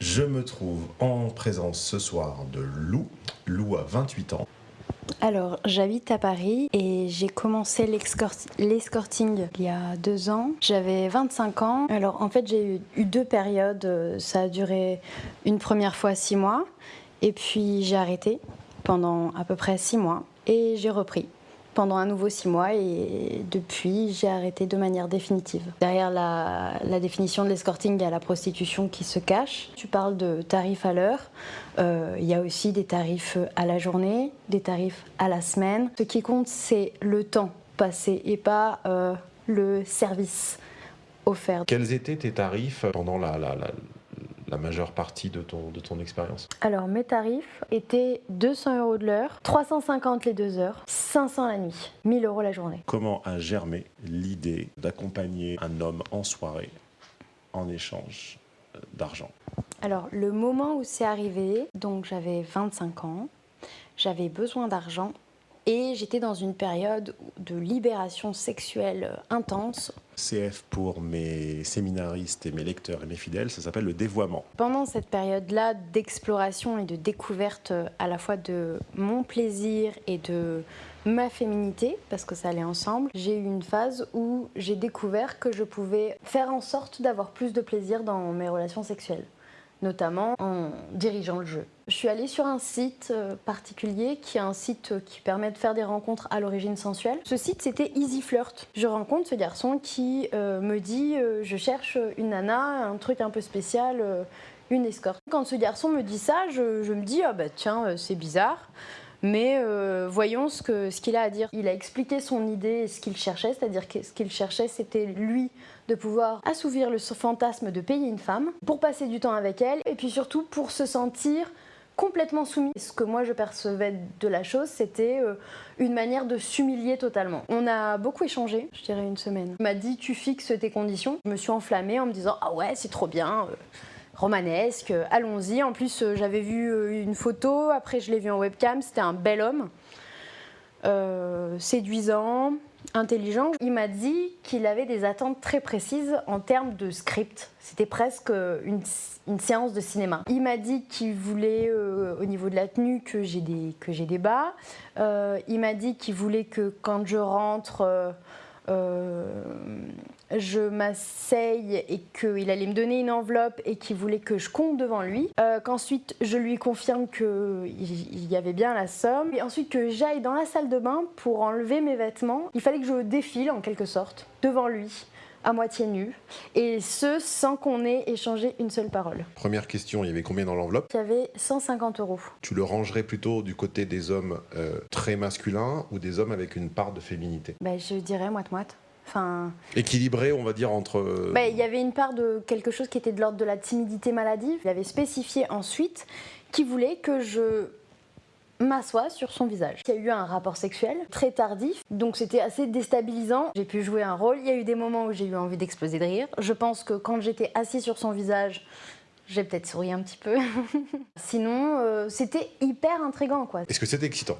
Je me trouve en présence ce soir de Lou. Lou a 28 ans. Alors, j'habite à Paris et j'ai commencé l'escorting il y a deux ans. J'avais 25 ans. Alors, en fait, j'ai eu deux périodes. Ça a duré une première fois six mois et puis j'ai arrêté pendant à peu près six mois et j'ai repris pendant un nouveau six mois et depuis j'ai arrêté de manière définitive. Derrière la, définition de l'escorting, il y a la prostitution qui se cache. Tu parles de tarifs à l'heure, euh, il y a aussi des tarifs à la journée, des tarifs à la semaine. Ce qui compte c'est le temps passé et pas euh, le service offert. Quels étaient tes tarifs pendant la, majeure partie de ton, de ton expérience Alors mes tarifs étaient 200 euros de l'heure, 350 les deux heures, 500 la nuit, 1000 euros la journée. Comment a germé l'idée d'accompagner un homme en soirée en échange euh, d'argent? Alors le moment où c'est arrivé, donc j'avais 25 ans, j'avais besoin d'argent et j'étais dans une période de libération sexuelle intense. CF pour mes séminaristes et mes lecteurs et mes fidèles, ça s'appelle le dévoiement. Pendant cette période-là d'exploration et de découverte à la fois de mon plaisir et de ma féminité, parce que ça allait ensemble, j'ai eu une phase où j'ai découvert que je pouvais faire en sorte d'avoir plus de plaisir dans mes relations sexuelles notamment en dirigeant le jeu. Je suis allée sur un site euh, particulier qui est un site qui permet de faire des rencontres à l'origine sensuelle. Ce site c'était Easy Flirt. Je rencontre ce garçon qui euh, me dit euh, je cherche une nana, un truc un peu spécial, une escorte. Quand ce garçon me dit ça, je, me dis ah bah tiens c'est bizarre. Mais euh, voyons ce qu'il ce qu'il a à dire. Il a expliqué son idée et ce qu'il cherchait, c'est-à-dire que ce qu'il cherchait, c'était lui de pouvoir assouvir le fantasme de payer une femme pour passer du temps avec elle et puis surtout pour se sentir complètement soumis. Ce que moi je percevais de la chose, c'était euh, une manière de s'humilier totalement. On a beaucoup échangé, je dirais une semaine. Il m'a dit tu fixes tes conditions. Je me suis enflammée en me disant ah ouais c'est trop bien. Euh, romanesque, allons-y. En plus, euh, j'avais vu euh, une photo, après je l'ai vu en webcam, c'était un bel homme, euh, séduisant, intelligent. Il m'a dit qu'il avait des attentes très précises en termes de script. C'était presque une, séance de cinéma. Il m'a dit qu'il voulait, au niveau de la tenue, que j'ai des, des bas. il m'a dit qu'il voulait que quand je rentre je m'asseye et qu'il allait me donner une enveloppe et qu'il voulait que je compte devant lui. Euh, qu'ensuite je lui confirme qu'il y avait bien la somme. Et ensuite que j'aille dans la salle de bain pour enlever mes vêtements. Il fallait que je défile en quelque sorte devant lui à moitié nu, et ce sans qu'on ait échangé une seule parole. Première question, il y avait combien dans l'enveloppe? Il y avait 150 euros. Tu le rangerais plutôt du côté des hommes euh, très masculins ou des hommes avec une part de féminité? Ben, Je dirais moite-moite. Équilibré, on va dire, entre... Euh, bah, il y avait une part de quelque chose qui était de l'ordre de la timidité maladive. Il avait spécifié ensuite qu'il voulait que je m'assoie sur son visage. Il y a eu un rapport sexuel très tardif, donc c'était assez déstabilisant. J'ai pu jouer un rôle, il y a eu des moments où j'ai eu envie d'exploser de rire. Je pense que quand j'étais assis sur son visage, j'ai peut-être souri un petit peu. Sinon, euh, c'était hyper intrigant quoi. Est-ce que c'était excitant?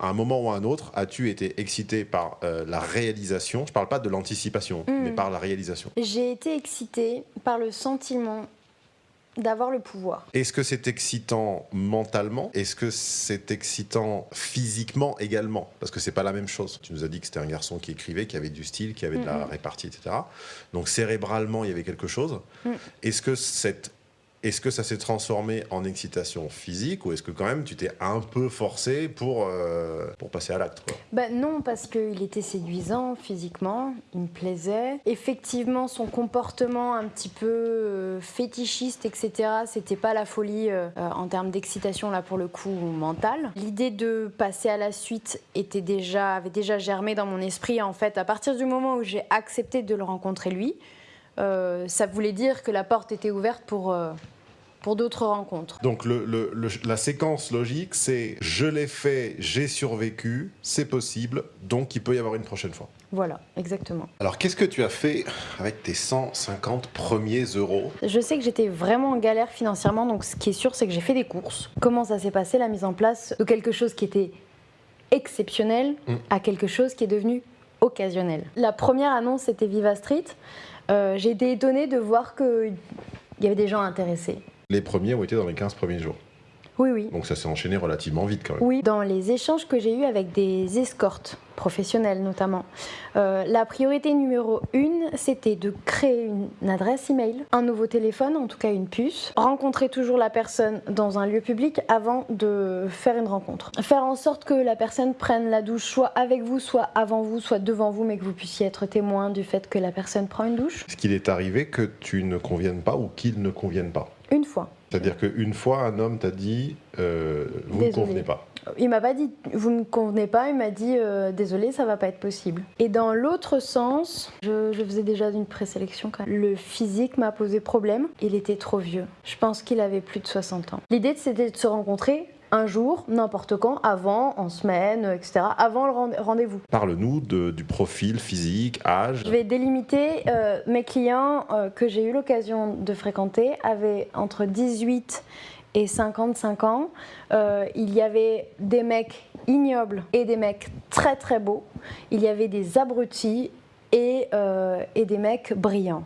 À un moment ou à un autre, as-tu été excitée par euh, la réalisation? Je ne parle pas de l'anticipation, hmm. mais par la réalisation. J'ai été excitée par le sentiment d'avoir le pouvoir. Est-ce que c'est excitant mentalement? Est-ce que c'est excitant physiquement également? Parce que c'est pas la même chose. Tu nous as dit que c'était un garçon qui écrivait, qui avait du style, qui avait de la répartie, etc. Donc cérébralement, il y avait quelque chose. Hmm. Est-ce que cette est-ce que ça s'est transformé en excitation physique ou est-ce que quand même tu t'es un peu forcé pour, euh, pour passer à l'acte ben Non, parce qu'il était séduisant physiquement, il me plaisait. Effectivement, son comportement un petit peu euh, fétichiste, etc., c'était pas la folie euh, en termes d'excitation là pour le coup mentale. L'idée de passer à la suite était déjà, avait déjà germé dans mon esprit en fait à partir du moment où j'ai accepté de le rencontrer lui. Euh, ça voulait dire que la porte était ouverte pour, euh, pour d'autres rencontres. Donc le, la séquence logique, c'est je l'ai fait, j'ai survécu, c'est possible, donc il peut y avoir une prochaine fois. Voilà, exactement. Alors qu'est-ce que tu as fait avec tes 150 premiers euros? Je sais que j'étais vraiment en galère financièrement, donc ce qui est sûr, c'est que j'ai fait des courses. Comment ça s'est passé, la mise en place de quelque chose qui était exceptionnel mm. à quelque chose qui est devenu occasionnel? La première annonce, c'était Viva Street. Euh, j'ai été étonnée de voir qu'il y avait des gens intéressés. Les premiers ont été dans les 15 premiers jours. Oui, oui. Donc ça s'est enchaîné relativement vite quand même. Oui, dans les échanges que j'ai eus avec des escortes professionnelles notamment, euh, la priorité numéro une, c'était de créer une adresse email, un nouveau téléphone, en tout cas une puce, rencontrer toujours la personne dans un lieu public avant de faire une rencontre. Faire en sorte que la personne prenne la douche soit avec vous, soit avant vous, soit devant vous, mais que vous puissiez être témoin du fait que la personne prend une douche. Est-ce qu'il est arrivé que tu ne conviennes pas ou qu'il ne convienne pas? Une fois. C'est-à-dire qu'une fois, un homme t'a dit euh, Vous ne convenez pas. Il m'a pas dit vous ne convenez pas, il m'a dit euh, désolé, ça va pas être possible. Et dans l'autre sens, je, je, faisais déjà une présélection quand même. Le physique m'a posé problème, il était trop vieux. Je pense qu'il avait plus de 60 ans. L'idée c'était de se rencontrer un jour, n'importe quand, avant, en semaine, etc., avant le rendez-vous. Parle-nous du profil physique, âge. Je vais délimiter euh, mes clients euh, que j'ai eu l'occasion de fréquenter avaient entre 18 et 55 ans. Euh, il y avait des mecs ignobles et des mecs très très beaux. Il y avait des abrutis et, et des mecs brillants.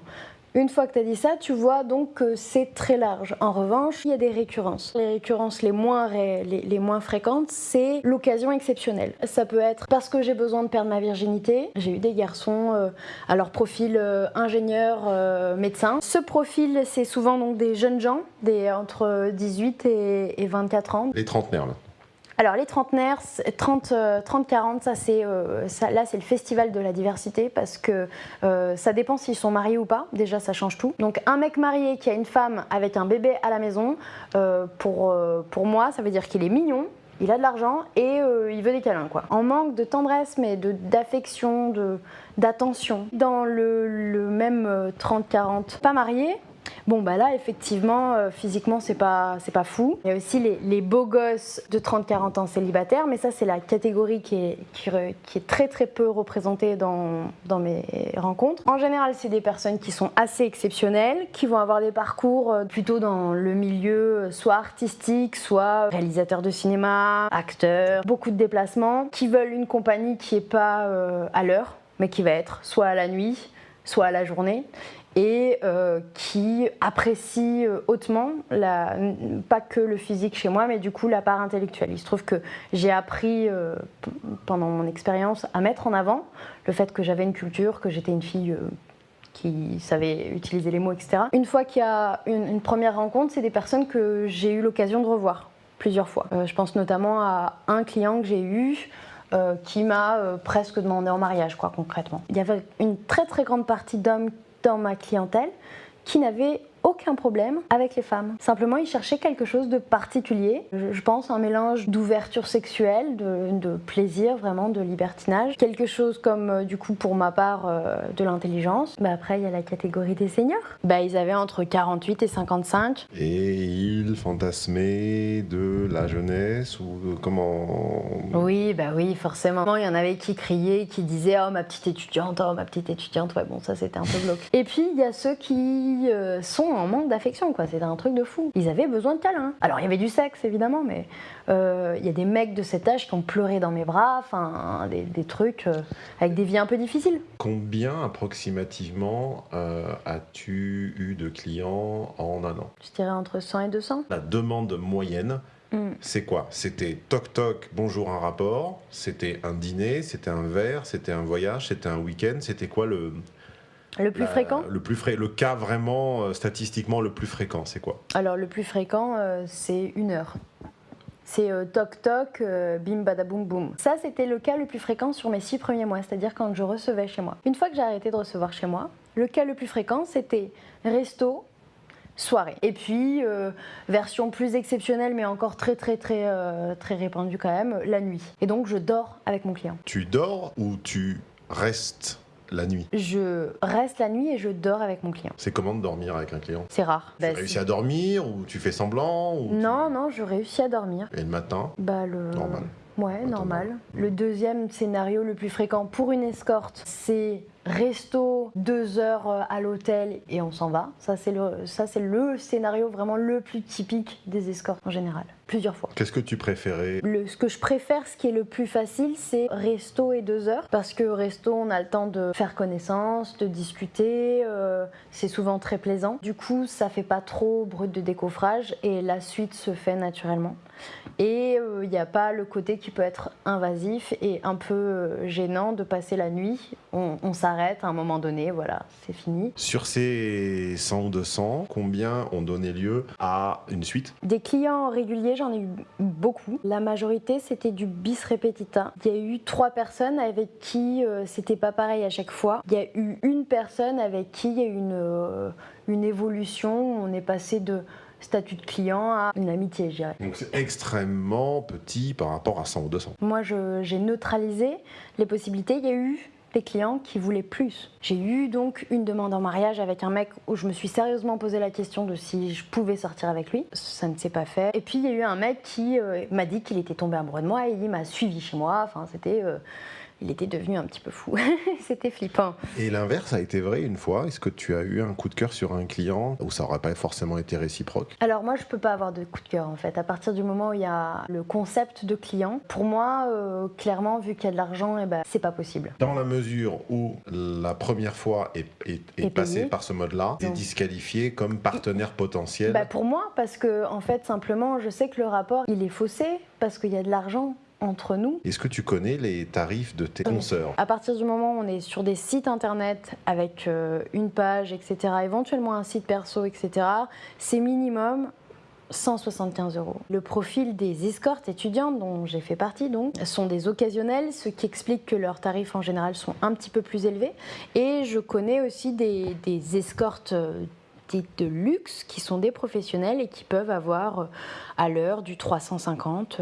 Une fois que tu as dit ça, tu vois donc que c'est très large. En revanche, il y a des récurrences. Les récurrences les moins, fréquentes, c'est l'occasion exceptionnelle. Ça peut être parce que j'ai besoin de perdre ma virginité. J'ai eu des garçons euh, à leur profil euh, ingénieur, euh, médecin. Ce profil, c'est souvent donc des jeunes gens, des entre 18 et, et 24 ans. Les trentenaires, là. Alors les trentenaires, 30-40, euh, ça c'est euh, là c'est le festival de la diversité parce que euh, ça dépend s'ils sont mariés ou pas. Déjà ça change tout. Donc un mec marié qui a une femme avec un bébé à la maison, pour, moi ça veut dire qu'il est mignon, il a de l'argent et il veut des câlins quoi. En manque de tendresse mais d'affection, d'attention. Dans le, le même 30-40 pas marié, Bon, bah là, effectivement, euh, physiquement, c'est pas, pas fou. Il y a aussi les, beaux gosses de 30-40 ans célibataires, mais ça, c'est la catégorie qui est, qui, est très très peu représentée dans, mes rencontres. En général, c'est des personnes qui sont assez exceptionnelles, qui vont avoir des parcours euh, plutôt dans le milieu euh, soit artistique, soit réalisateur de cinéma, acteur, beaucoup de déplacements, qui veulent une compagnie qui est pas à l'heure, mais qui va être soit à la nuit, soit à la journée, et euh, qui apprécie euh, hautement, pas que le physique chez moi, mais du coup la part intellectuelle. Il se trouve que j'ai appris euh, pendant mon expérience à mettre en avant le fait que j'avais une culture, que j'étais une fille qui savait utiliser les mots, etc. Une fois qu'il y a une, une première rencontre, c'est des personnes que j'ai eu l'occasion de revoir plusieurs fois. je pense notamment à un client que j'ai eu qui m'a presque demandé en mariage, quoi, concrètement. Il y avait une très très grande partie d'hommes dans ma clientèle qui n'avaient aucun problème avec les femmes. Simplement, ils cherchaient quelque chose de particulier. Je, pense un mélange d'ouverture sexuelle, de, plaisir, vraiment, de libertinage. Quelque chose comme, euh, du coup, pour ma part, euh, de l'intelligence. Bah, après, il y a la catégorie des seniors. Bah, ils avaient entre 48 et 55. Et ils fantasmaient de la jeunesse ou comment Oui, bah oui, forcément. Il y en avait qui criaient, qui disaient « Oh, ma petite étudiante, oh, ma petite étudiante ». Ouais, bon, ça, c'était un peu glauque. Et puis, il y a ceux qui euh, sont en manque d'affection, quoi. C'était un truc de fou. Ils avaient besoin de câlins. Alors, il y avait du sexe, évidemment, mais euh, il y a des mecs de cet âge qui ont pleuré dans mes bras, enfin, des, trucs euh, avec des vies un peu difficiles. Combien approximativement euh, as-tu eu de clients en un an? Je dirais entre 100 et 200. La demande moyenne hmm. c'est quoi? C'était toc toc, bonjour un rapport, c'était un dîner, c'était un verre, c'était un voyage, c'était un week-end, c'était quoi le, le plus fréquent le, plus le cas vraiment euh, statistiquement le plus fréquent, c'est quoi? Alors le plus fréquent, euh, c'est une heure. C'est euh, toc toc, bim badaboum boum. Ça, c'était le cas le plus fréquent sur mes six premiers mois, c'est-à-dire quand je recevais chez moi. Une fois que j'ai arrêté de recevoir chez moi, le cas le plus fréquent, c'était resto, soirée. Et puis, version plus exceptionnelle, mais encore très très très très répandue quand même, la nuit. Et donc, je dors avec mon client. Tu dors ou tu restes? La nuit Je reste la nuit et je dors avec mon client. C'est comment de dormir avec un client? C'est rare. Tu bah, réussis à dormir ou tu fais semblant Non, non, je réussis à dormir. Et le matin? Bah le... Normal. Ouais, normal. Le deuxième scénario le plus fréquent pour une escorte, c'est resto, deux heures euh, à l'hôtel et on s'en va. Ça, c'est le, ça, c'est le scénario vraiment le plus typique des escortes en général. Plusieurs fois. Qu'est-ce que tu préférais? Le, Ce que je préfère, ce qui est le plus facile, c'est resto et deux heures. Parce que resto, on a le temps de faire connaissance, de discuter. Euh, c'est souvent très plaisant. Du coup, ça fait pas trop brut de décoffrage et la suite se fait naturellement. Et il euh, n'y a pas le côté qui peut être invasif et un peu euh, gênant de passer la nuit. On, s'arrête à un moment donné, voilà, c'est fini. Sur ces 100 ou 200, combien ont donné lieu à une suite? Des clients réguliers, j'en ai eu beaucoup. La majorité, c'était du bis repetita. Il y a eu trois personnes avec qui euh, c'était pas pareil à chaque fois. Il y a eu une personne avec qui il y a eu une, une évolution. On est passé de statut de client à une amitié, je dirais. Donc c'est extrêmement petit par rapport à 100 ou 200. Moi, j'ai neutralisé les possibilités. Il y a eu des clients qui voulaient plus. J'ai eu donc une demande en mariage avec un mec où je me suis sérieusement posé la question de si je pouvais sortir avec lui. Ça ne s'est pas fait. Et puis il y a eu un mec qui euh, m'a dit qu'il était tombé amoureux de moi et il m'a suivi chez moi. Enfin, c'était euh, il était devenu un petit peu fou. C'était flippant. Et l'inverse a été vrai une fois Est-ce que tu as eu un coup de cœur sur un client où ça n'aurait pas forcément été réciproque? Alors moi, je peux pas avoir de coup de cœur en fait. À partir du moment où il y a le concept de client, pour moi, euh, clairement, vu qu'il y a de l'argent, eh ben, c'est pas possible. Dans la mesure où la première fois est, est, passée par ce mode-là, tu es disqualifié comme partenaire potentiel bah Pour moi, parce que en fait, simplement, je sais que le rapport, il est faussé parce qu'il y a de l'argent entre nous. Est-ce que tu connais les tarifs de tes consoeurs? À partir du moment où on est sur des sites internet avec euh, une page, etc., éventuellement un site perso, etc., c'est minimum 175 euros. Le profil des escortes étudiantes, dont j'ai fait partie, donc, sont des occasionnels, ce qui explique que leurs tarifs en général sont un petit peu plus élevés. Et je connais aussi des, des escortes euh, de luxe qui sont des professionnels et qui peuvent avoir euh, à l'heure du 350,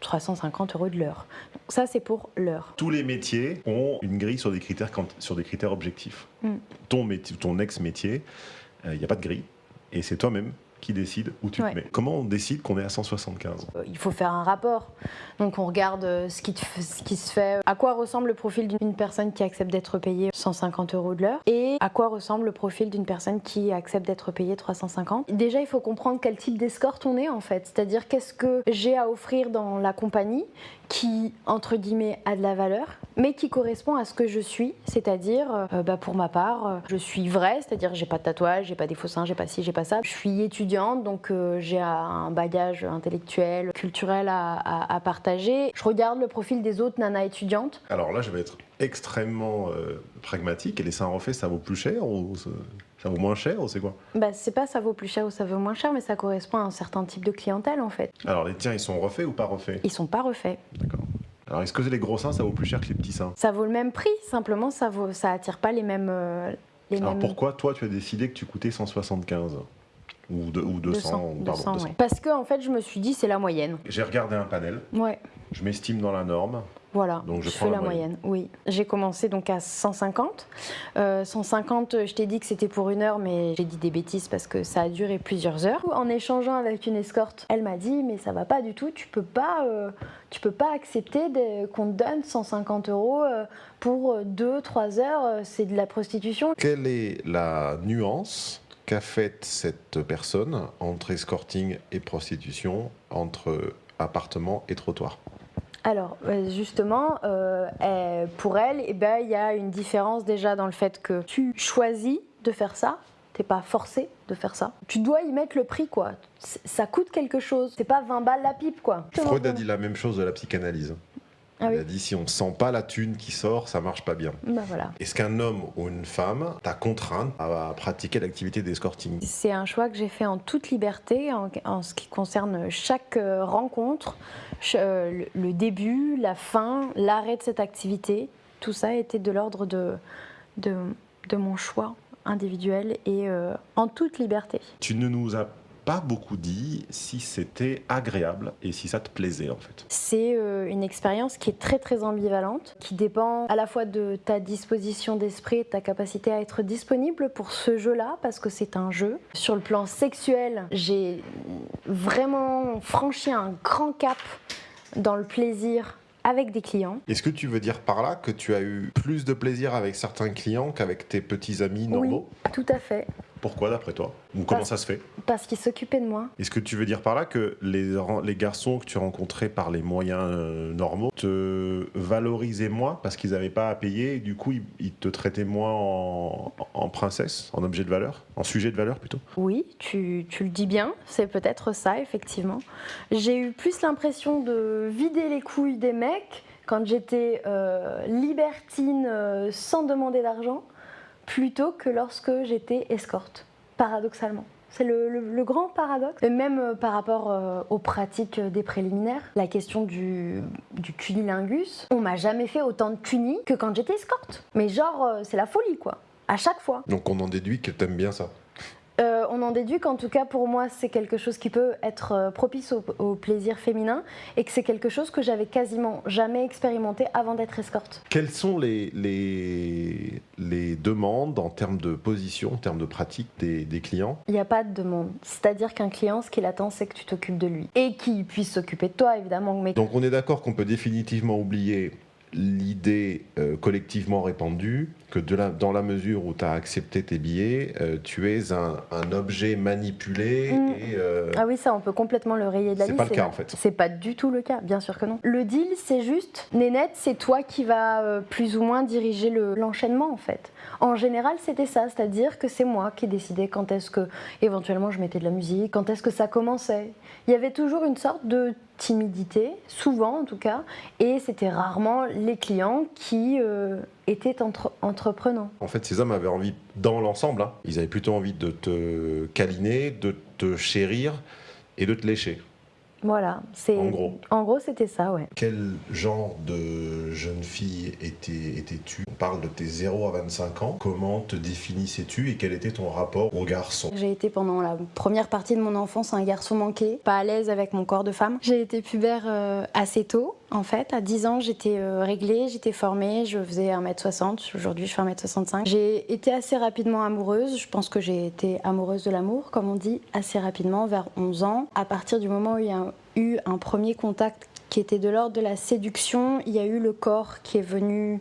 350 euh, euros de l'heure. Ça, c'est pour l'heure. Tous les métiers ont une grille sur des critères, sur des critères objectifs. Mm. Ton, métier, ton ex-métier, il euh, n'y a pas de grille. Et c'est toi-même qui décide où tu te mets. Comment on décide qu'on est à 175 euh, Il faut faire un rapport. Donc on regarde euh, ce qui, ce qui se fait, à quoi ressemble le profil d'une personne qui accepte d'être payée 150 euros de l'heure et à quoi ressemble le profil d'une personne qui accepte d'être payée 350. Déjà, il faut comprendre quel type d'escorte on est en fait, c'est-à-dire qu'est-ce que j'ai à offrir dans la compagnie? Qui, entre guillemets, a de la valeur, mais qui correspond à ce que je suis, c'est-à-dire, euh, bah, pour ma part, je suis vraie, c'est-à-dire j'ai pas de tatouage, j'ai pas des faux seins, j'ai pas ci, j'ai pas ça. Je suis étudiante, donc j'ai un bagage intellectuel, culturel à, partager je regarde le profil des autres nanas étudiantes. Alors là, je vais être extrêmement euh, pragmatique. Et les seins refaits, ça vaut plus cher ou ça vaut moins cher ou c'est quoi Bah c'est pas ça vaut plus cher ou ça vaut moins cher, mais ça correspond à un certain type de clientèle en fait. Alors les tiens, ils sont refaits ou pas refaits? Ils sont pas refaits. D'accord. Alors est-ce que les gros seins, ça vaut plus cher que les petits seins? Ça vaut le même prix, simplement ça vaut, ça attire pas les mêmes. Euh, les Alors pourquoi toi tu as décidé que tu coûtais 175 ou, de, ou 200, 200, Parce que en fait, je me suis dit, c'est la moyenne. J'ai regardé un panel. Ouais. Je m'estime dans la norme. Voilà, donc je, fais la, moyenne. Oui, j'ai commencé donc à 150. 150, euh, je t'ai dit que c'était pour une heure, mais j'ai dit des bêtises parce que ça a duré plusieurs heures. En échangeant avec une escorte, elle m'a dit mais ça va pas du tout, tu peux pas, euh, tu peux pas accepter qu'on te donne 150 euros euh, pour 2-3 heures, c'est de la prostitution. Quelle est la nuance qu'a faite cette personne entre escorting et prostitution, entre appartement et trottoir? Alors, euh, justement, euh, pour elle, eh ben, il y a une différence déjà dans le fait que tu choisis de faire ça, t'es pas forcé de faire ça. Tu dois y mettre le prix, quoi. Ça coûte quelque chose. C'est pas 20 balles la pipe, quoi. Freud a dit la même chose de la psychanalyse. Ah il a dit si on sent pas la thune qui sort, ça marche pas bien. Bah voilà. Est-ce qu'un homme ou une femme t'a contraint à pratiquer l'activité d'escorting? C'est un choix que j'ai fait en toute liberté en, ce qui concerne chaque euh, rencontre, euh, le début, la fin, l'arrêt de cette activité. Tout ça était de l'ordre de, de, mon choix individuel et euh, en toute liberté. Tu ne nous as pas beaucoup dit si c'était agréable et si ça te plaisait en fait. C'est euh, une expérience qui est très très ambivalente, qui dépend à la fois de ta disposition d'esprit et de ta capacité à être disponible pour ce jeu-là, parce que c'est un jeu. Sur le plan sexuel, j'ai vraiment franchi un grand cap dans le plaisir avec des clients. Est-ce que tu veux dire par là que tu as eu plus de plaisir avec certains clients qu'avec tes petits amis normaux? Oui, tout à fait. Pourquoi d'après toi Ou comment ça se fait Parce qu'ils s'occupaient de moi. Est-ce que tu veux dire par là que les, garçons que tu rencontrais par les moyens euh, normaux te valorisaient moins parce qu'ils n'avaient pas à payer et du coup ils, ils te traitaient moins en, en princesse, en objet de valeur, en sujet de valeur plutôt? Oui, tu, tu le dis bien, c'est peut-être ça, effectivement. J'ai eu plus l'impression de vider les couilles des mecs quand j'étais euh, libertine euh, sans demander d'argent, plutôt que lorsque j'étais escorte, paradoxalement. C'est le, grand paradoxe. Et même euh, par rapport euh, aux pratiques des préliminaires, la question du, du cunilingus, on m'a jamais fait autant de cuni que quand j'étais escorte. Mais genre, euh, c'est la folie, quoi. À chaque fois. Donc on en déduit que t'aimes bien ça. Euh, on en déduit qu'en tout cas pour moi c'est quelque chose qui peut être euh, propice au, au plaisir féminin et que c'est quelque chose que j'avais quasiment jamais expérimenté avant d'être escorte. Quelles sont les, les, les demandes en termes de position, en termes de pratique des, des clients? Il n'y a pas de demande. C'est-à-dire qu'un client ce qu'il attend c'est que tu t'occupes de lui et qu'il puisse s'occuper de toi évidemment. Mais Donc on est d'accord qu'on peut définitivement oublier l'idée euh, collectivement répandue que de la- dans la mesure où tu as accepté tes billets, euh, tu es un, un objet manipulé Mm. et euh, Ah oui, ça, on peut complètement le rayer de la C'est liste. pas le cas, en fait. C'est pas du tout le cas, bien sûr que non. Le deal, c'est juste, Nénette, c'est toi qui vas plus ou moins diriger le- l'enchaînement, en fait. En général, c'était ça, c'est-à-dire que c'est moi qui décidais quand est-ce que, éventuellement, je mettais de la musique, quand est-ce que ça commençait. Il y avait toujours une sorte de timidité, souvent en tout cas, et c'était rarement les clients qui euh, étaient entre- entreprenants. en fait ces hommes avaient envie, dans l'ensemble, hein, ils avaient plutôt envie de te câliner, de te chérir et de te lécher. Voilà, c'est En gros. En gros, c'était ça, ouais. Quel genre de jeune fille étais- étais-tu? On parle de tes 0 à 25 ans. Comment te définissais-tu et quel était ton rapport aux garçons J'ai été pendant la première partie de mon enfance un garçon manqué, pas à l'aise avec mon corps de femme. J'ai été pubère euh, assez tôt, en fait. À 10 ans, j'étais euh, réglée, j'étais formée, je faisais 1m60, aujourd'hui je fais 1m65. J'ai été assez rapidement amoureuse, je pense que j'ai été amoureuse de l'amour, comme on dit, assez rapidement, vers 11 ans. À partir du moment où il y a eu un premier contact qui était de l'ordre de la séduction, il y a eu le corps qui est venu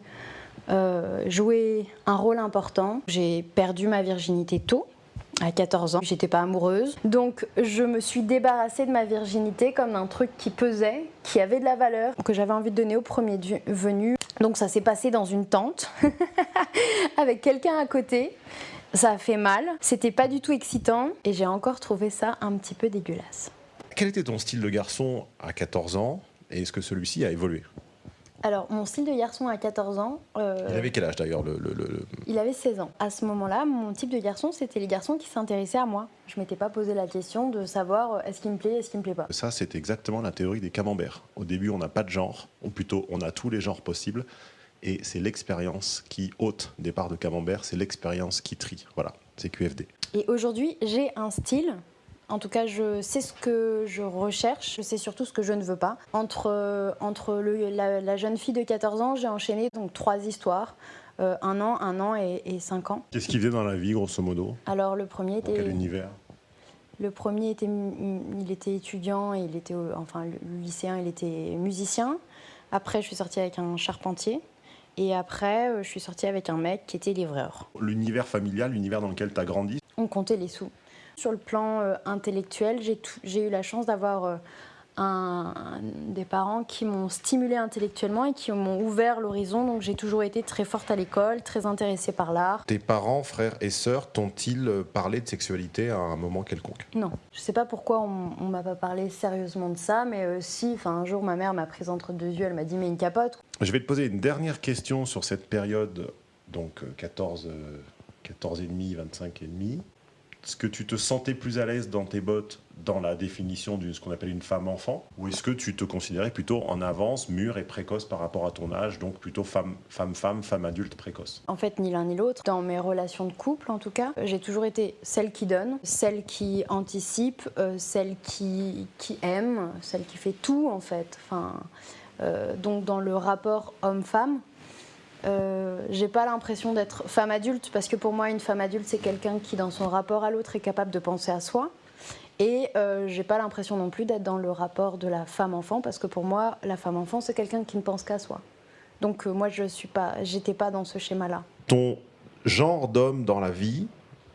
euh, jouer un rôle important. J'ai perdu ma virginité tôt. À 14 ans, j'étais pas amoureuse. Donc je me suis débarrassée de ma virginité comme d'un truc qui pesait, qui avait de la valeur, que j'avais envie de donner au premier venu. Donc ça s'est passé dans une tente, avec quelqu'un à côté. Ça a fait mal, c'était pas du tout excitant, et j'ai encore trouvé ça un petit peu dégueulasse. Quel était ton style de garçon à 14 ans? Et est-ce que celui-ci a évolué? Alors, mon style de garçon à 14 ans, euh, Il avait quel âge d'ailleurs le, le- Il avait 16 ans. À ce moment-là, mon type de garçon, c'était les garçons qui s'intéressaient à moi. Je m'étais pas posé la question de savoir euh, est-ce qu'il me plaît, est-ce qu'il me plaît pas. Ça, c'est exactement la théorie des camemberts. Au début, on n'a pas de genre, ou plutôt, on a tous les genres possibles. Et c'est l'expérience qui ôte des parts de camembert, c'est l'expérience qui trie. Voilà, c'est QFD. Et aujourd'hui, j'ai un style. En tout cas, je sais ce que je recherche, je sais surtout ce que je ne veux pas. Entre, euh, entre le- la, la jeune fille de 14 ans, j'ai enchaîné donc trois histoires. Euh, un an, un an et, et cinq ans. Qu'est-ce qu'il faisait dans la vie, grosso modo? Alors le premier Dans quel était, univers? Le premier était, il était étudiant il était, enfin le lycéen, il était musicien. Après, je suis sortie avec un charpentier. Et après, euh, je suis sortie avec un mec qui était livreur. L'univers familial, l'univers dans lequel tu as grandi, On comptait les sous. Sur le plan euh, intellectuel, j'ai eu la chance d'avoir euh, un- des parents qui m'ont stimulé intellectuellement et qui m'ont ouvert l'horizon. Donc j'ai toujours été très forte à l'école, très intéressée par l'art. tes parents, frères et sœurs, t'ont-ils euh, parlé de sexualité à un moment quelconque? Non, je sais pas pourquoi on, on m'a pas parlé sérieusement de ça, mais euh, si, enfin un jour ma mère m'a prise entre deux yeux, elle m'a dit mais une capote. Je vais te poser une dernière question sur cette période, donc euh, 14, euh, 14 et demi, 25 et demi. Est-ce que tu te sentais plus à l'aise dans tes bottes dans la définition de ce qu'on appelle une femme enfant Ou est-ce que tu te considérais plutôt en avance, mûre et précoce par rapport à ton âge, donc plutôt femme, femme, femme, femme adulte précoce? En fait, ni l'un ni l'autre. Dans mes relations de couple, en tout cas, j'ai toujours été celle qui donne, celle qui anticipe, euh, celle qui, qui aime, celle qui fait tout, en fait. Enfin, euh, donc, dans le rapport homme-femme, euh, j'ai pas l'impression d'être femme adulte, parce que pour moi, une femme adulte, c'est quelqu'un qui, dans son rapport à l'autre, est capable de penser à soi Et euh, j'ai pas l'impression non plus d'être dans le rapport de la femme-enfant, parce que pour moi, la femme-enfant, c'est quelqu'un qui ne pense qu'à soi. Donc euh, moi, je suis pas, j'étais pas dans ce schéma-là. Ton genre d'homme dans la vie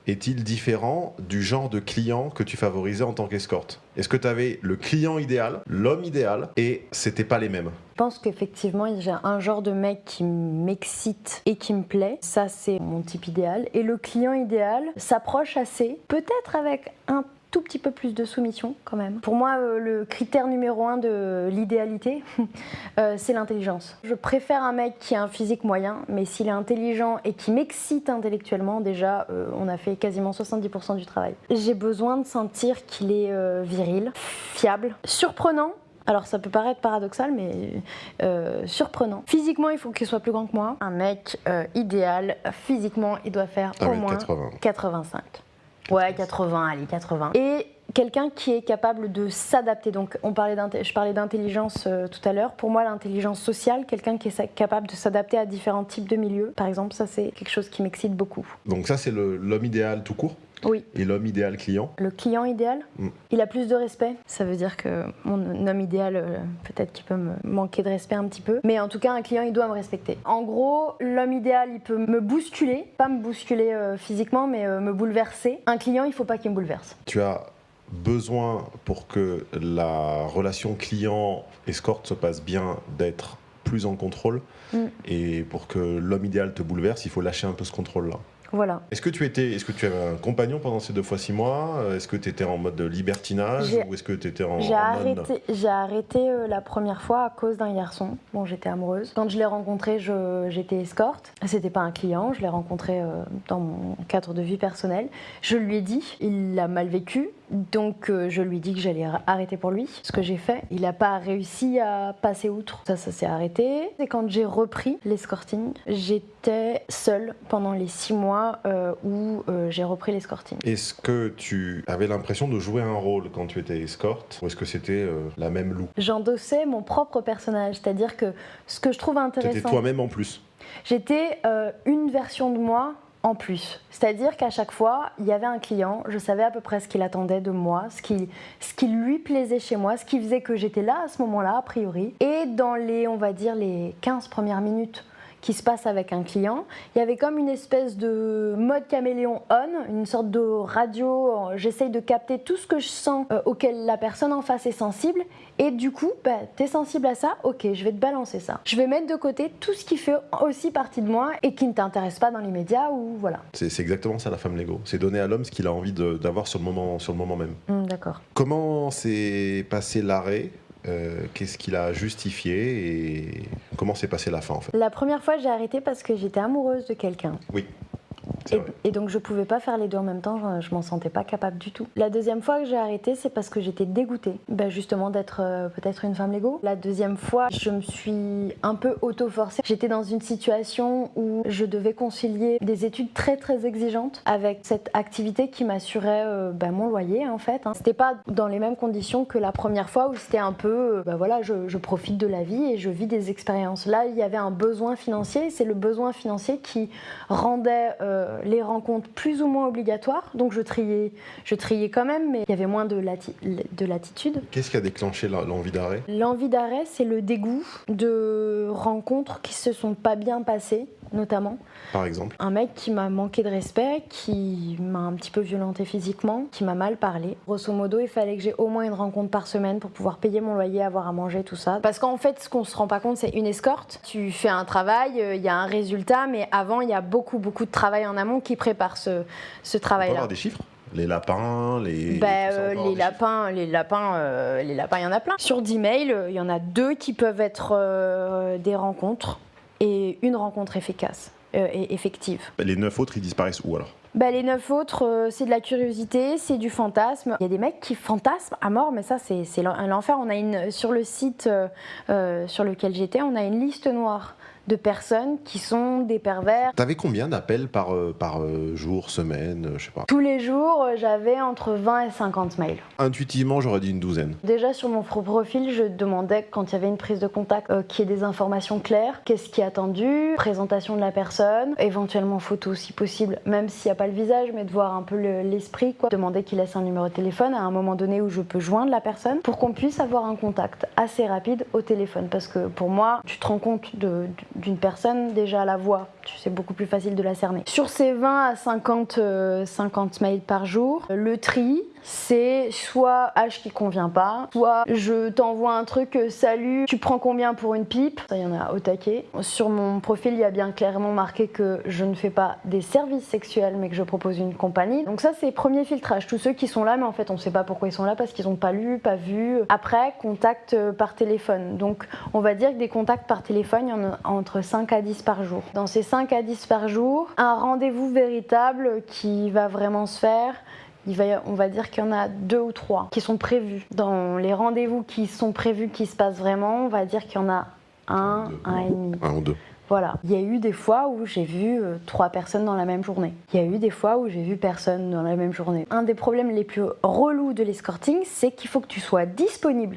est-il différent du genre de client que tu favorisais en tant qu'escorte? Est-ce que tu avais le client idéal, l'homme idéal, et c'était pas les mêmes? Pense qu'effectivement, j'ai un genre de mec qui m'excite et qui me plaît. Ça, c'est mon type idéal. Et le client idéal s'approche assez, peut-être avec un tout petit peu plus de soumission quand même. Pour moi, euh, le critère numéro un de l'idéalité, euh, c'est l'intelligence. Je préfère un mec qui a un physique moyen, mais s'il est intelligent et qui m'excite intellectuellement, déjà, euh, on a fait quasiment 70% du travail. J'ai besoin de sentir qu'il est viril, fiable, surprenant, alors ça peut paraître paradoxal, mais surprenant. Physiquement, il faut qu'il soit plus grand que moi. Un mec idéal, physiquement, il doit faire au moins 85. Ouais, 80, allez, 80. Et quelqu'un qui est capable de s'adapter. Donc, on parlait je parlais d'intelligence euh, tout à l'heure. Pour moi, l'intelligence sociale, quelqu'un qui est capable de s'adapter à différents types de milieux, par exemple, ça c'est quelque chose qui m'excite beaucoup. Donc ça, c'est l'homme idéal tout court? Oui. Et l'homme idéal client Le client idéal, mm. il a plus de respect. Ça veut dire que mon homme idéal, euh, peut-être qu'il peut me manquer de respect un petit peu. Mais en tout cas, un client, il doit me respecter. En gros, l'homme idéal, il peut me bousculer. Pas me bousculer euh, physiquement, mais euh, me bouleverser. Un client, il faut pas qu'il me bouleverse. Tu as besoin pour que la relation client-escorte se passe bien d'être plus en contrôle. Mm. Et pour que l'homme idéal te bouleverse, il faut lâcher un peu ce contrôle-là. Voilà. Est-ce que tu étais, est-ce que tu avais un compagnon pendant ces deux fois six mois? Est-ce que tu étais en mode libertinage ou est-ce que tu étais en J'ai arrêté, j'ai arrêté euh, la première fois à cause d'un garçon. Bon, j'étais amoureuse. Quand je l'ai rencontré, j'étais escorte. C'était pas un client, je l'ai rencontré euh, dans mon cadre de vie personnelle. Je lui ai dit, il l'a mal vécu. Donc euh, je lui dit que j'allais arrêter pour lui, ce que j'ai fait. Il n'a pas réussi à passer outre. Ça, ça s'est arrêté. Et quand j'ai repris l'escorting, j'étais seule pendant les six mois euh, où euh, j'ai repris l'escorting. Est-ce que tu avais l'impression de jouer un rôle quand tu étais escorte ou est-ce que c'était la même loup J'endossais mon propre personnage, c'est-à-dire que ce que je trouve intéressant... J'étais toi-même en plus J'étais une version de moi en plus. C'est-à-dire qu'à chaque fois, il y avait un client, je savais à peu près ce qu'il attendait de moi, ce qui, lui plaisait chez moi, ce qui faisait que j'étais là à ce moment-là, a priori. Et dans les, on va dire, les 15 premières minutes qui se passe avec un client, il y avait comme une espèce de mode caméléon on, une sorte de radio, j'essaye de capter tout ce que je sens euh, auquel la personne en face est sensible, et du coup, bah, t'es sensible à ça, ok, je vais te balancer ça. Je vais mettre de côté tout ce qui fait aussi partie de moi et qui ne t'intéresse pas dans les médias ou voilà. C'est exactement ça la femme Lego, c'est donner à l'homme ce qu'il a envie d'avoir sur, le moment, sur le moment même. Mmh, d'accord. Comment s'est passé l'arrêt? Euh, qu'est-ce qu'il a justifié et comment s'est passée la fin en fait? La première fois, j'ai arrêté parce que j'étais amoureuse de quelqu'un. Oui. Et, donc je pouvais pas faire les deux en même temps, je, m'en sentais pas capable du tout. La deuxième fois que j'ai arrêté, c'est parce que j'étais dégoûtée, ben justement d'être euh, peut-être une femme Lego. La deuxième fois, je me suis un peu auto-forcée. J'étais dans une situation où je devais concilier des études très très exigeantes avec cette activité qui m'assurait euh, ben, mon loyer en fait. Hein. C'était pas dans les mêmes conditions que la première fois où c'était un peu, ben voilà, je, profite de la vie et je vis des expériences. Là, il y avait un besoin financier, c'est le besoin financier qui rendait les rencontres plus ou moins obligatoires. Donc je triais, je triais quand même, mais il y avait moins de, de latitude. Qu'est-ce qui a déclenché l'envie d'arrêt? L'envie d'arrêt, c'est le dégoût de rencontres qui se sont pas bien passées, notamment. Par exemple Un mec qui m'a manqué de respect, qui m'a un petit peu violenté physiquement, qui m'a mal parlé. Grosso modo, il fallait que j'ai au moins une rencontre par semaine pour pouvoir payer mon loyer, avoir à manger, tout ça. Parce qu'en fait, ce qu'on se rend pas compte, c'est une escorte. Tu fais un travail, euh, il y a un résultat, mais avant, il y a beaucoup, beaucoup de travail en amont qui prépare ce, ce travail-là. On peut avoir des chiffres? Les lapins, les. Bah, euh, les, lapins, les lapins, euh, les lapins, il y en a plein. Sur 10 mails, il y en a deux qui peuvent être des rencontres et une rencontre efficace et effective. Les neuf autres, ils disparaissent où alors? Bah, les neuf autres, euh, c'est de la curiosité, c'est du fantasme. Il y a des mecs qui fantasment à mort, mais ça, c'est l'enfer. On a une sur le site euh, euh, sur lequel j'étais, on a une liste noire de personnes qui sont des pervers. T'avais combien d'appels par, euh, par euh, jour, semaine, euh, je sais pas Tous les jours, j'avais entre 20 et 50 mails. Intuitivement, j'aurais dit une douzaine. Déjà sur mon pro- profil, je demandais quand il y avait une prise de contact euh, qu'il y ait des informations claires, qu'est-ce qui est attendu, présentation de la personne, éventuellement photo si possible, même s'il n'y a pas le visage, mais de voir un peu le- l'esprit, quoi. Demander qu'il laisse un numéro de téléphone à un moment donné où je peux joindre la personne pour qu'on puisse avoir un contact assez rapide au téléphone. Parce que pour moi, tu te rends compte de- d'une personne déjà à la voix, c'est beaucoup plus facile de la cerner. Sur ces 20 à 50, euh, 50 mails par jour, le tri, c'est soit âge qui convient pas, soit je t'envoie un truc, euh, salut, tu prends combien pour une pipe? Ça, il y en a au taquet. Sur mon profil, il y a bien clairement marqué que je ne fais pas des services sexuels, mais que je propose une compagnie. Donc ça, c'est premier filtrage. Tous ceux qui sont là, mais en fait, on ne sait pas pourquoi ils sont là, parce qu'ils n'ont pas lu, pas vu. Après, contact euh, par téléphone. Donc, on va dire que des contacts par téléphone, il y en a entre 5 à 10 par jour. Dans ces 5 à 10 par jour, un rendez-vous véritable qui va vraiment se faire, il va, y- on va dire qu'il y en a deux ou trois qui sont prévus. Dans les rendez-vous qui sont prévus, qui se passent vraiment, on va dire qu'il y en a un, Deux. un et demi. Un ou deux. Voilà. Il y a eu des fois où j'ai vu euh, trois personnes dans la même journée. Il y a eu des fois où j'ai vu personne dans la même journée. Un des problèmes les plus relous de l'escorting, c'est qu'il faut que tu sois disponible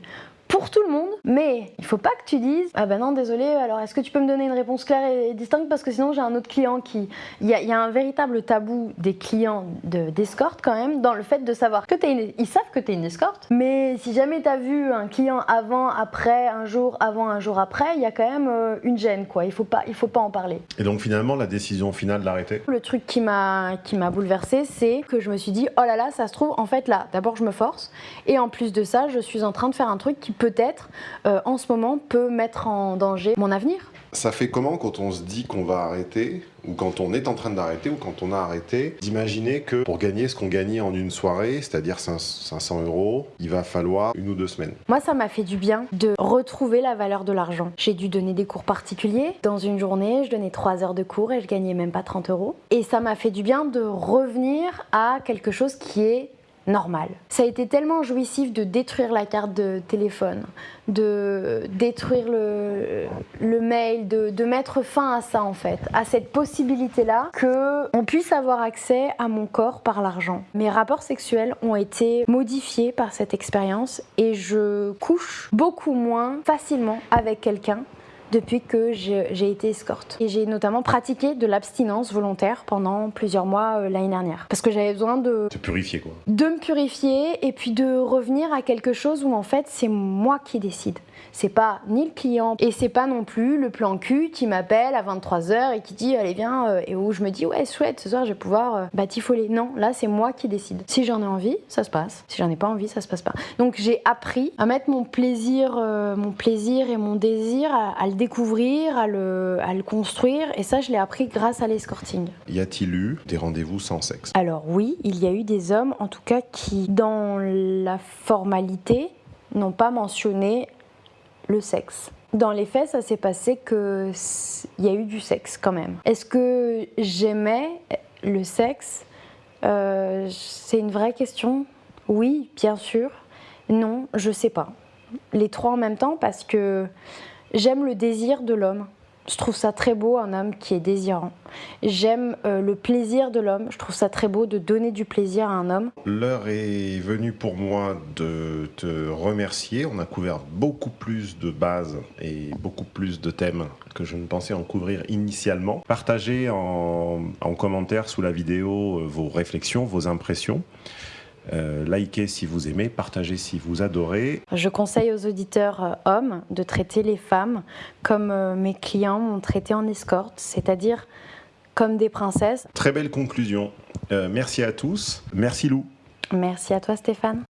pour tout le monde, mais il faut pas que tu dises ah ben non désolé alors est-ce que tu peux me donner une réponse claire et distincte? Parce que sinon j'ai un autre client qui il y, a- il y a un véritable tabou des clients de- d'escorte quand même dans le fait de savoir que t'es une... ils savent que tu es une escorte mais si jamais tu as vu un client avant après un jour avant un jour après il y a quand même euh, une gêne quoi. Il faut pas il faut pas en parler. Et donc finalement, la décision finale d'arrêter? Le truc qui m'a qui m'a bouleversée, c'est que je me suis dit oh là là, ça se trouve en fait là, d'abord je me force et en plus de ça, je suis en train de faire un truc qui peut-être euh, en ce moment peut mettre en danger mon avenir. Ça fait comment quand on se dit qu'on va arrêter, ou quand on est en train d'arrêter, ou quand on a arrêté, d'imaginer que pour gagner ce qu'on gagnait en une soirée, c'est-à-dire 500 euros, il va falloir une ou deux semaines? Moi, ça m'a fait du bien de retrouver la valeur de l'argent. J'ai dû donner des cours particuliers. Dans une journée, je donnais 3 heures de cours et je gagnais même pas 30 euros. Et ça m'a fait du bien de revenir à quelque chose qui est normal. Ça a été tellement jouissif de détruire la carte de téléphone, de détruire le, mail, de, de mettre fin à ça en fait, à cette possibilité-là que on puisse avoir accès à mon corps par l'argent. Mes rapports sexuels ont été modifiés par cette expérience et je couche beaucoup moins facilement avec quelqu'un depuis que j'ai été escorte. Et j'ai notamment pratiqué de l'abstinence volontaire pendant plusieurs mois euh, l'année dernière. Parce que j'avais besoin de, purifier quoi. de me purifier et puis de revenir à quelque chose où en fait c'est moi qui décide. C'est pas ni le client et c'est pas non plus le plan cul qui m'appelle à 23h et qui dit allez viens euh, et où je me dis ouais chouette ce soir je vais pouvoir euh, batifoler. Non, là c'est moi qui décide. Si j'en ai envie, ça se passe. Si j'en ai pas envie, ça se passe pas. Donc j'ai appris à mettre mon plaisir, euh, mon plaisir et mon désir à, à le découvrir, à le, à le construire et ça je l'ai appris grâce à l'escorting. Y a-t-il eu des rendez-vous sans sexe? Alors oui, il y a eu des hommes, en tout cas, qui, dans la formalité, n'ont pas mentionné le sexe. Dans les faits, ça s'est passé que s- il y a eu du sexe quand même. Est-ce que j'aimais le sexe? Euh, C'est une vraie question? Oui, bien sûr. Non, je sais pas. Les trois en même temps parce que j'aime le désir de l'homme. Je trouve ça très beau, un homme qui est désirant. J'aime euh, le plaisir de l'homme. Je trouve ça très beau de donner du plaisir à un homme. L'heure est venue pour moi de te remercier. On a couvert beaucoup plus de bases et beaucoup plus de thèmes que je ne pensais en couvrir initialement. Partagez en, en commentaire sous la vidéo euh, vos réflexions, vos impressions. Euh, likez si vous aimez, partagez si vous adorez. Je conseille aux auditeurs euh, hommes de traiter les femmes comme euh, mes clients m'ont traité en escorte, c'est-à-dire comme des princesses. Très belle conclusion. Euh, merci à tous. Merci Lou. Merci à toi Stéphane.